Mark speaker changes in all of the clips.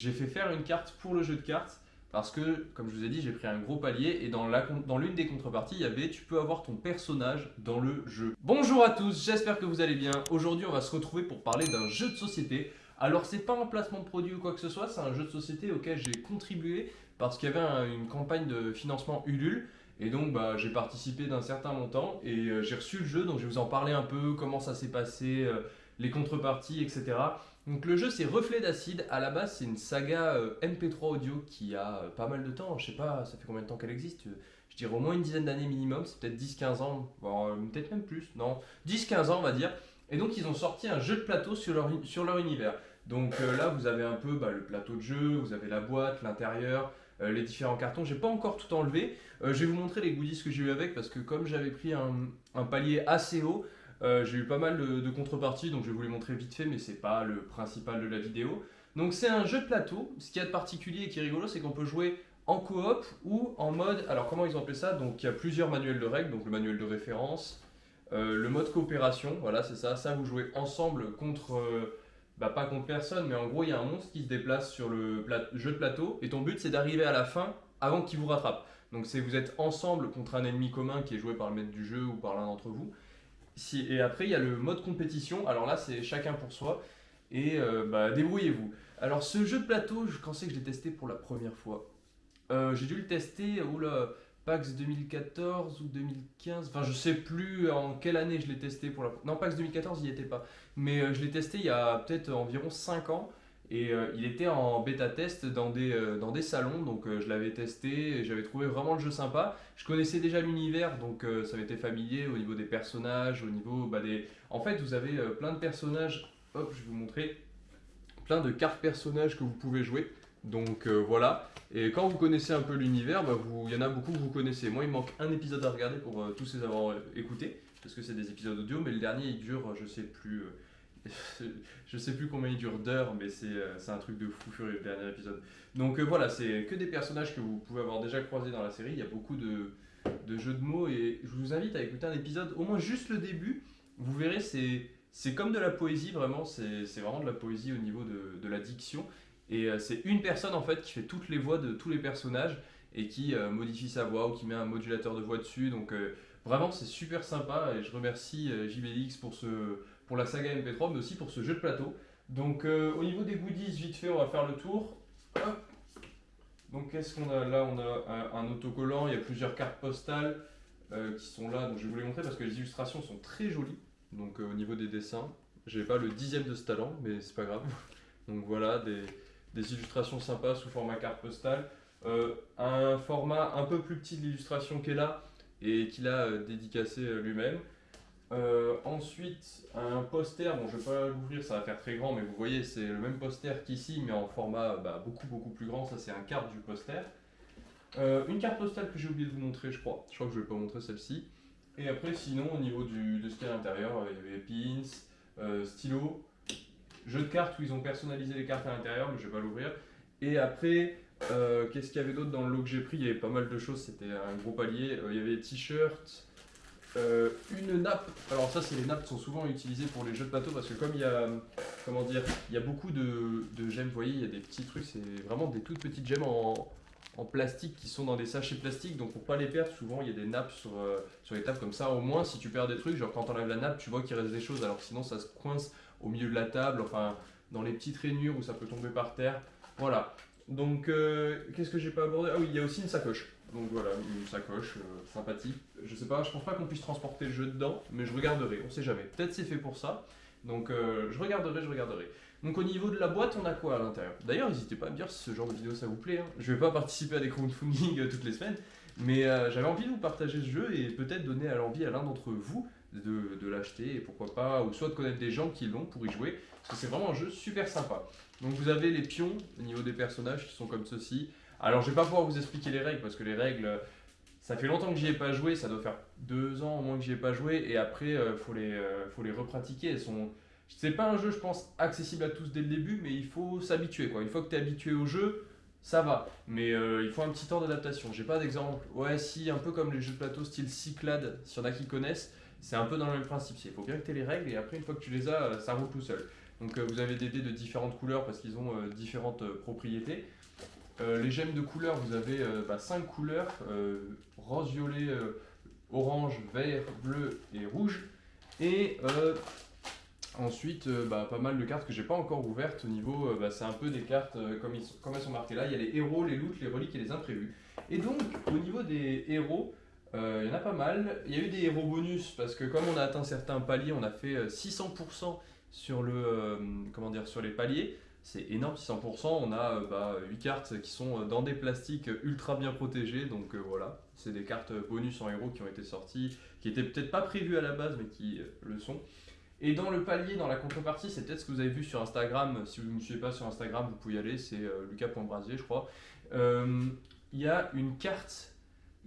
Speaker 1: J'ai fait faire une carte pour le jeu de cartes parce que, comme je vous ai dit, j'ai pris un gros palier et dans l'une dans des contreparties, il y avait tu peux avoir ton personnage dans le jeu. Bonjour à tous, j'espère que vous allez bien. Aujourd'hui, on va se retrouver pour parler d'un jeu de société. Alors, c'est pas un placement de produit ou quoi que ce soit, c'est un jeu de société auquel j'ai contribué parce qu'il y avait une campagne de financement Ulule. Et donc bah, j'ai participé d'un certain montant et euh, j'ai reçu le jeu, donc je vais vous en parler un peu, comment ça s'est passé, euh, les contreparties, etc. Donc le jeu c'est Reflet d'acide, à la base c'est une saga euh, MP3 audio qui a pas mal de temps, je sais pas, ça fait combien de temps qu'elle existe? Je dirais au moins une dizaine d'années minimum, c'est peut-être 10-15 ans, peut-être même plus, non, 10-15 ans on va dire. Et donc ils ont sorti un jeu de plateau sur leur, sur leur univers. Donc là vous avez un peu bah, le plateau de jeu, vous avez la boîte, l'intérieur, euh, les différents cartons. J'ai pas encore tout enlevé. Euh, je vais vous montrer les goodies que j'ai eu avec parce que comme j'avais pris un, palier assez haut, euh, j'ai eu pas mal de, contreparties, donc je vais vous les montrer vite fait, mais c'est pas le principal de la vidéo. Donc c'est un jeu de plateau. Ce qu'il y a de particulier et qui est rigolo, c'est qu'on peut jouer en coop ou en mode. Alors comment ils ont appelé ça? Donc il y a plusieurs manuels de règles, donc le manuel de référence, le mode coopération, voilà c'est ça. Ça vous jouez ensemble contre bah, pas contre personne, mais en gros, il y a un monstre qui se déplace sur le jeu de plateau, et ton but, c'est d'arriver à la fin avant qu'il vous rattrape. Donc, c'est vous êtes ensemble contre un ennemi commun qui est joué par le maître du jeu ou par l'un d'entre vous. Et après, il y a le mode compétition. Alors là, c'est chacun pour soi. Et euh, bah, débrouillez-vous. Alors, ce jeu de plateau, je pensais que je l'ai testé pour la première fois. Euh, j'ai dû le tester, oula, PAX 2014 ou 2015, enfin je sais plus en quelle année je l'ai testé pour la... Non, PAX 2014, il n'y était pas. Mais euh, je l'ai testé il y a peut-être environ 5 ans. Et euh, il était en bêta test dans des, euh, dans des salons, donc je l'avais testé, j'avais trouvé vraiment le jeu sympa. Je connaissais déjà l'univers, donc ça m'était familier au niveau des personnages, au niveau bah, des... En fait, vous avez plein de personnages, hop, je vais vous montrer, plein de cartes personnages que vous pouvez jouer. Donc euh, voilà, et quand vous connaissez un peu l'univers, bah, il y en a beaucoup que vous connaissez. Moi, il manque un épisode à regarder pour euh, tous les avoir euh, écoutés, parce que c'est des épisodes audio, mais le dernier, il dure, je sais plus, je sais plus combien il dure d'heures, mais c'est un truc de fou furieux, le dernier épisode. Donc voilà, c'est que des personnages que vous pouvez avoir déjà croisés dans la série, il y a beaucoup de, jeux de mots, et je vous invite à écouter un épisode, au moins juste le début, vous verrez, c'est comme de la poésie, vraiment, c'est vraiment de la poésie au niveau de, de la diction. Et euh, c'est une personne en fait qui fait toutes les voix de tous les personnages et qui euh, modifie sa voix ou qui met un modulateur de voix dessus. Donc euh, vraiment c'est super sympa et je remercie JBX pour, ce, pour la saga MP3 mais aussi pour ce jeu de plateau. Donc au niveau des goodies, vite fait, on va faire le tour. Donc qu'est-ce qu'on a là? On a un, autocollant, il y a plusieurs cartes postales qui sont là. Donc je vais vous les montrer parce que les illustrations sont très jolies. Donc au niveau des dessins, j'ai pas le dixième de ce talent, mais c'est pas grave. Donc voilà, des, des illustrations sympas sous format carte postale. Euh, un format un peu plus petit de l'illustration qu'elle a et qu'il a euh, dédicacé euh, ensuite, un poster, bon je vais pas l'ouvrir, ça va faire très grand, mais vous voyez c'est le même poster qu'ici, mais en format bah, beaucoup beaucoup plus grand, ça c'est un carte du poster. une carte postale que j'ai oublié de vous montrer je crois, je crois que je vais pas montrer celle-ci. Et après sinon au niveau du, de ce qu'il y a à l'intérieur, il y avait pins, stylo, Jeu de cartes où ils ont personnalisé les cartes à l'intérieur, mais je vais pas l'ouvrir. Et après, euh, qu'est-ce qu'il y avait d'autre dans le lot que j'ai pris? Il y avait pas mal de choses, c'était un gros palier. Euh, il y avait t-shirts, euh, une nappe. Alors ça, c'est les nappes qui sont souvent utilisées pour les jeux de plateau parce que comme il y a, comment dire, il y a beaucoup de, gemmes, vous voyez, il y a des petits trucs, c'est vraiment des toutes petites gemmes en, plastique qui sont dans des sachets plastiques. Donc pour pas les perdre, souvent il y a des nappes sur, sur les tables comme ça. Au moins, si tu perds des trucs, genre quand on enlève la nappe, tu vois qu'il reste des choses. Alors sinon, ça se coince au milieu de la table, enfin dans les petites rainures où ça peut tomber par terre. Voilà. Donc, euh, qu'est-ce que j'ai pas abordé? Ah oui, il y a aussi une sacoche. Donc voilà, une sacoche euh, sympathique. Je sais pas, je pense pas qu'on puisse transporter le jeu dedans, mais je regarderai, on sait jamais. Peut-être c'est fait pour ça. Donc euh, je regarderai, je regarderai. Donc au niveau de la boîte, on a quoi à l'intérieur? D'ailleurs, n'hésitez pas à me dire si ce genre de vidéo ça vous plaît. Hein. Je vais pas participer à des crowdfunding toutes les semaines, mais j'avais envie de vous partager ce jeu et peut-être donner à l'envie à l'un d'entre vous de, l'acheter et pourquoi pas, ou soit de connaître des gens qui l'ont pour y jouer, parce que c'est vraiment un jeu super sympa. Donc vous avez les pions au niveau des personnages qui sont comme ceci. Alors je vais pas pouvoir vous expliquer les règles parce que les règles, ça fait longtemps que j'y ai pas joué, ça doit faire deux ans au moins que j'y ai pas joué et après euh, faut les euh, faut les repratiquer. Elles sont, c'est pas un jeu je pense accessible à tous dès le début, mais il faut s'habituer quoi. Une fois que tu es habitué au jeu, ça va, mais euh, il faut un petit temps d'adaptation. J'ai pas d'exemple. Ouais, si, un peu comme les jeux de plateau style Cyclade, s'il y en a qui connaissent, c'est un peu dans le même principe. Il faut bien que tu les règles et après, une fois que tu les as, ça roule tout seul. Donc euh, vous avez des dés de différentes couleurs parce qu'ils ont euh, différentes euh, propriétés. Euh, les gemmes de couleurs, vous avez 5 couleurs, euh, rose, violet, euh, orange, vert, bleu et rouge. Et euh, ensuite, euh, bah, pas mal de cartes que j'ai pas encore ouvertes au niveau, euh, bah, c'est un peu des cartes euh, comme, elles sont marquées là. Il y a les héros, les loots, les reliques et les imprévus. Et donc, au niveau des héros, euh, il y en a pas mal. Il y a eu des héros bonus parce que comme on a atteint certains paliers, on a fait euh, 600% sur, le, euh, comment dire, sur les paliers. C'est énorme, 600%. On a euh, bah, 8 cartes qui sont euh, dans des plastiques ultra bien protégés. Donc euh, voilà, c'est des cartes bonus en héros qui ont été sorties, qui étaient peut-être pas prévues à la base, mais qui le sont. Et dans le palier, dans la contrepartie, c'est peut-être ce que vous avez vu sur Instagram. Si vous ne me suivez pas sur Instagram, vous pouvez y aller. C'est euh, lucas.brasier, je crois. Il y a une carte.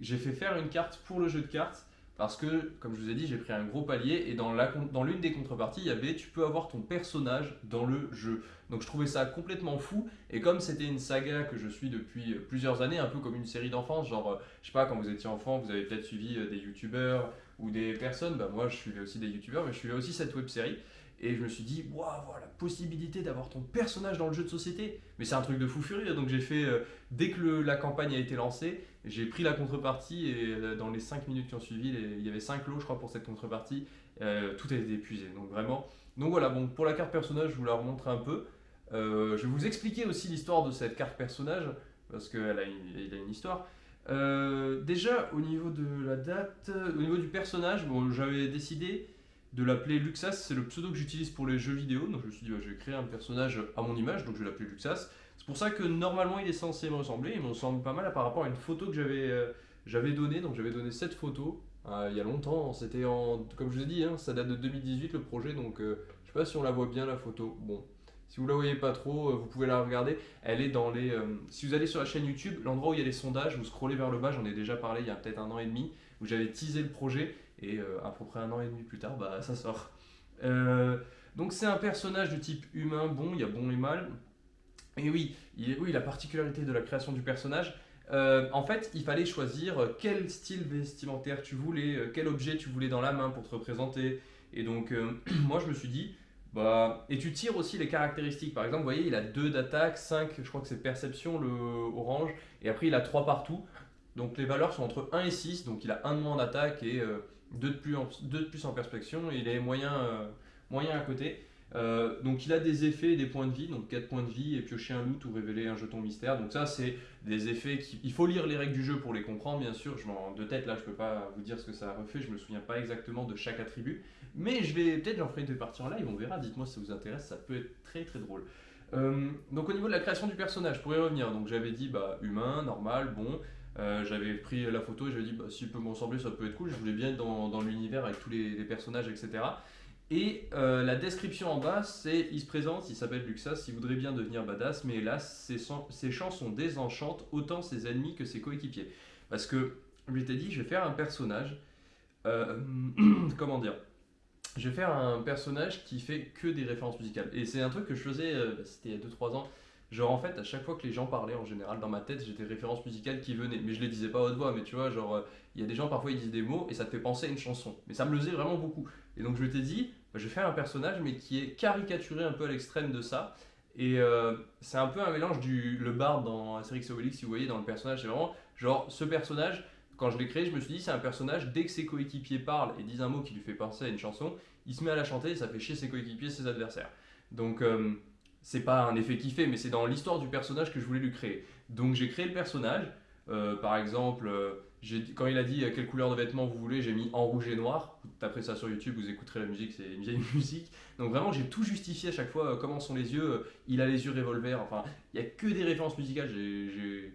Speaker 1: J'ai fait faire une carte pour le jeu de cartes. Parce que, comme je vous ai dit, j'ai pris un gros palier et dans l'une des contreparties, il y avait tu peux avoir ton personnage dans le jeu. Donc je trouvais ça complètement fou. Et comme c'était une saga que je suis depuis plusieurs années, un peu comme une série d'enfance, genre, euh, je sais pas, quand vous étiez enfant, vous avez peut-être suivi euh, des youtubeurs ou des personnes, bah moi je suivais aussi des youtubeurs, mais je suivais aussi cette web série. Et je me suis dit, waouh, voilà, la possibilité d'avoir ton personnage dans le jeu de société. Mais c'est un truc de fou furieux. Donc j'ai fait, euh, dès que la campagne a été lancée, j'ai pris la contrepartie et euh, dans les 5 minutes qui ont suivi, il y avait 5 lots, je crois, pour cette contrepartie. Euh, tout a été épuisé. Donc vraiment. Donc voilà, bon, pour la carte personnage, je vous la remontre un peu. Euh, je vais vous expliquer aussi l'histoire de cette carte personnage, parce qu'elle a, une- histoire. Déjà, au niveau de la date, au niveau du personnage, bon, j'avais décidé de l'appeler Luxas, c'est le pseudo que j'utilise pour les jeux vidéo, donc je me suis dit, bah, je vais créer un personnage à mon image, donc je vais l'appeler Luxas. C'est pour ça que normalement il est censé me ressembler, il me ressemble pas mal par rapport à une photo que j'avais euh, donnée, donc j'avais donné cette photo euh, il y a longtemps, c'était en, comme je vous ai dit, hein, ça date de 2018 le projet, donc euh, je sais pas si on la voit bien la photo, bon. Si vous la voyez pas trop, euh, vous pouvez la regarder. Elle est dans les. si vous allez sur la chaîne YouTube, l'endroit où il y a les sondages, vous scrollez vers le bas, j'en ai déjà parlé il y a peut-être un an et demi, où j'avais teasé le projet, et euh, à peu près un an et demi plus tard, bah ça sort. Euh, donc c'est un personnage de type humain, bon, il y a bon et mal. Et oui, oui, la particularité de la création du personnage, euh, en fait, il fallait choisir quel style vestimentaire tu voulais, quel objet tu voulais dans la main pour te représenter. Et donc, moi, je me suis dit, bah, et tu tires aussi les caractéristiques. Par exemple, vous voyez, il a 2 d'attaque, 5, je crois que c'est perception, le orange, et après il a 3 partout. Donc les valeurs sont entre 1 et 6, donc il a 1 de moins d'attaque et 2 de, plus en, deux de plus en perspection, il est moyen, euh, moyen à côté. Euh, donc il a des effets et des points de vie, donc 4 points de vie et piocher un loot ou révéler un jeton mystère. Donc ça c'est des effets qui... Il faut lire les règles du jeu pour les comprendre bien sûr, je de tête là je peux pas vous dire ce que ça refait, je me souviens pas exactement de chaque attribut. Mais je vais peut-être j'en ferai une partie en live, on verra, dites-moi si ça vous intéresse, ça peut être très très drôle. Euh, donc au niveau de la création du personnage, pour y revenir, donc j'avais dit bah humain, normal, bon, euh, j'avais pris la photo et j'avais dit bah s'il peut me ressembler ça peut être cool, je voulais bien être dans, l'univers avec tous les, personnages etc. Et euh, la description en bas, c'est il se présente, il s'appelle Luxas, il voudrait bien devenir badass, mais hélas, ses, ses chansons désenchantent autant ses ennemis que ses coéquipiers. Parce que, je t'ai dit, je vais faire un personnage. euh, comment dire Je vais faire un personnage qui fait que des références musicales. Et c'est un truc que je faisais, bah, c'était il y a 2-3 ans. Genre en fait, à chaque fois que les gens parlaient, en général, dans ma tête, j'ai des références musicales qui venaient. Mais je les disais pas à haute voix, mais tu vois, genre, euh, il y a des gens parfois ils disent des mots et ça te fait penser à une chanson. Mais ça me le faisait vraiment beaucoup. Et donc je t'ai dit, bah, je vais faire un personnage mais qui est caricaturé un peu à l'extrême de ça. Et euh, c'est un peu un mélange du le barde dans Astérix et Obélix, si vous voyez dans le personnage, c'est vraiment genre ce personnage. Quand je l'ai créé, je me suis dit c'est un personnage dès que ses coéquipiers parlent et disent un mot qui lui fait penser à une chanson, il se met à la chanter et ça fait chier ses coéquipiers, ses adversaires. Donc euh, c'est pas un effet kiffé, mais c'est dans l'histoire du personnage que je voulais lui créer. Donc j'ai créé le personnage. Euh, par exemple, euh, quand il a dit euh, quelle couleur de vêtements vous voulez, j'ai mis en rouge et noir. Vous taperez ça sur YouTube, vous écouterez la musique, c'est une vieille musique. Donc vraiment, j'ai tout justifié à chaque fois. comment sont les yeux Il a les yeux revolver. Enfin, il y a que des références musicales. J'ai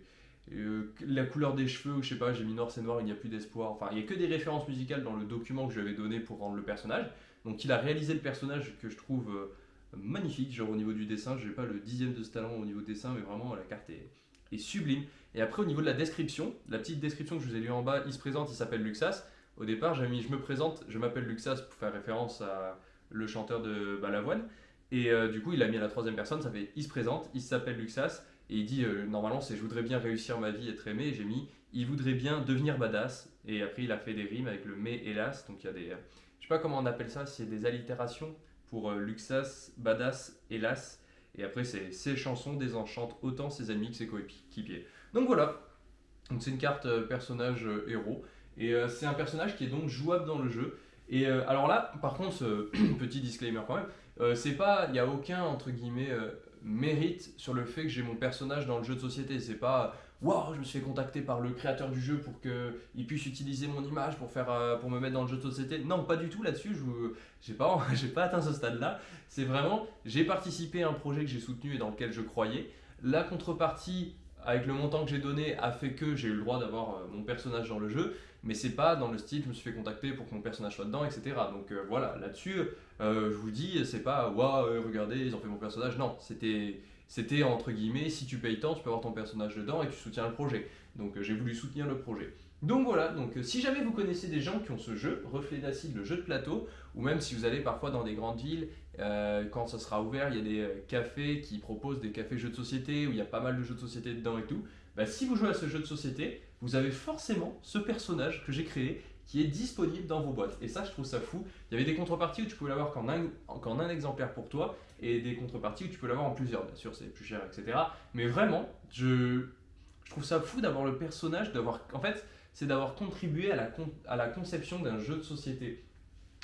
Speaker 1: la couleur des cheveux, ou je sais pas, j'ai mis noir c'est noir, il n'y a plus d'espoir. Enfin, il y a que des références musicales dans le document que je lui avais donné pour rendre le personnage. Donc il a réalisé le personnage que je trouve magnifique. Genre au niveau du dessin, j'ai pas le dixième de ce talent au niveau dessin, mais vraiment la carte est, sublime. Et après, au niveau de la description, la petite description que je vous ai lue en bas, il se présente, il s'appelle Luxas. Au départ, j'avais mis je me présente, je m'appelle Luxas pour faire référence à le chanteur de Balavoine. Et euh, du coup, il a mis à la troisième personne, ça fait il se présente, il s'appelle Luxas. Et il dit euh, normalement, c'est je voudrais bien réussir ma vie, être aimé. J'ai mis il voudrait bien devenir badass. Et après, il a fait des rimes avec le mais hélas. Donc il y a des. euh, je sais pas comment on appelle ça, c'est des allitérations. Pour euh, Luxas, Badass, Hélas. Et après, ses chansons désenchantent autant ses amis que ses coéquipiers. Donc voilà, donc c'est une carte euh, personnage euh, héros. Et c'est un personnage qui est donc jouable dans le jeu. Et alors là, par contre, petit disclaimer quand même, c'est pas, il n'y a aucun entre guillemets mérite sur le fait que j'ai mon personnage dans le jeu de société. C'est pas, waouh, je me suis fait contacter par le créateur du jeu pour qu'il puisse utiliser mon image pour faire, euh, pour me mettre dans le jeu de société. Non, pas du tout là-dessus. Je j'ai pas, pas atteint ce stade-là. C'est vraiment, j'ai participé à un projet que j'ai soutenu et dans lequel je croyais. La contrepartie avec le montant que j'ai donné a fait que j'ai eu le droit d'avoir euh, mon personnage dans le jeu, mais c'est pas dans le style je me suis fait contacter pour que mon personnage soit dedans, etc. Donc euh, voilà, là-dessus, euh, je vous dis, c'est pas waouh, euh, regardez, ils ont fait mon personnage. Non, c'était c'était entre guillemets, si tu payes tant, tu peux avoir ton personnage dedans et tu soutiens le projet. Donc j'ai voulu soutenir le projet. Donc voilà, donc si jamais vous connaissez des gens qui ont ce jeu, Reflet d'acide, le jeu de plateau, ou même si vous allez parfois dans des grandes villes, quand ça sera ouvert, il y a des cafés qui proposent des cafés jeux de société où il y a pas mal de jeux de société dedans et tout. Bah, si vous jouez à ce jeu de société, vous avez forcément ce personnage que j'ai créé qui est disponible dans vos boîtes. Et ça, je trouve ça fou. Il y avait des contreparties où tu pouvais l'avoir qu'en un, un exemplaire pour toi et des contreparties où tu peux l'avoir en plusieurs. Bien sûr, c'est plus cher, etc. Mais vraiment, je, trouve ça fou d'avoir le personnage, d'avoir. En fait, c'est d'avoir contribué à la conception d'un jeu de société.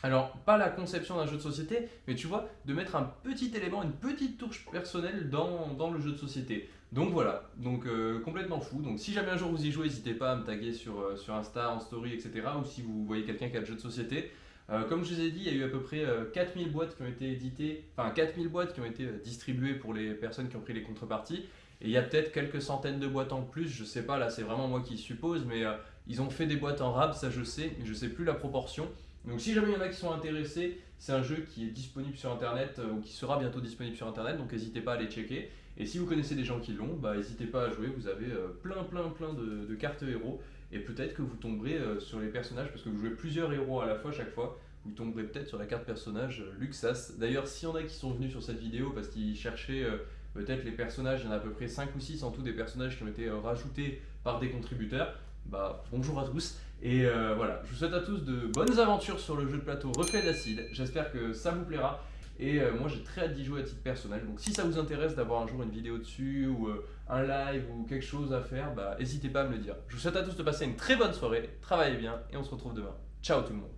Speaker 1: Alors, pas la conception d'un jeu de société, mais tu vois, de mettre un petit élément, une petite touche personnelle dans, le jeu de société. Donc voilà, donc euh, complètement fou. Donc si jamais un jour vous y jouez, n'hésitez pas à me taguer sur, euh, Insta, en story, etc. Ou si vous voyez quelqu'un qui a le jeu de société. Euh, comme je vous ai dit, il y a eu à peu près euh, 4000 boîtes qui ont été éditées, enfin 4000 boîtes qui ont été distribuées pour les personnes qui ont pris les contreparties. Et il y a peut-être quelques centaines de boîtes en plus, je sais pas, là c'est vraiment moi qui suppose, mais ils ont fait des boîtes en rab, ça je sais, mais je sais plus la proportion. Donc si jamais il y en a qui sont intéressés, c'est un jeu qui est disponible sur internet euh, ou qui sera bientôt disponible sur internet, donc n'hésitez pas à aller checker. Et si vous connaissez des gens qui l'ont, bah n'hésitez pas à jouer, vous avez euh, plein plein plein de, cartes héros et peut-être que vous tomberez euh, sur les personnages parce que vous jouez plusieurs héros à la fois chaque fois. Vous tomberez peut-être sur la carte personnage Luxas. D'ailleurs, s'il y en a qui sont venus sur cette vidéo parce qu'ils cherchaient peut-être les personnages, il y en a à peu près 5 ou 6 en tout des personnages qui ont été rajoutés par des contributeurs, bah bonjour à tous. Et euh, voilà, je vous souhaite à tous de bonnes aventures sur le jeu de plateau Reflet d'acide. J'espère que ça vous plaira. Et euh, moi j'ai très hâte d'y jouer à titre personnel. Donc si ça vous intéresse d'avoir un jour une vidéo dessus ou euh, un live ou quelque chose à faire, bah n'hésitez pas à me le dire. Je vous souhaite à tous de passer une très bonne soirée, travaillez bien et on se retrouve demain. Ciao tout le monde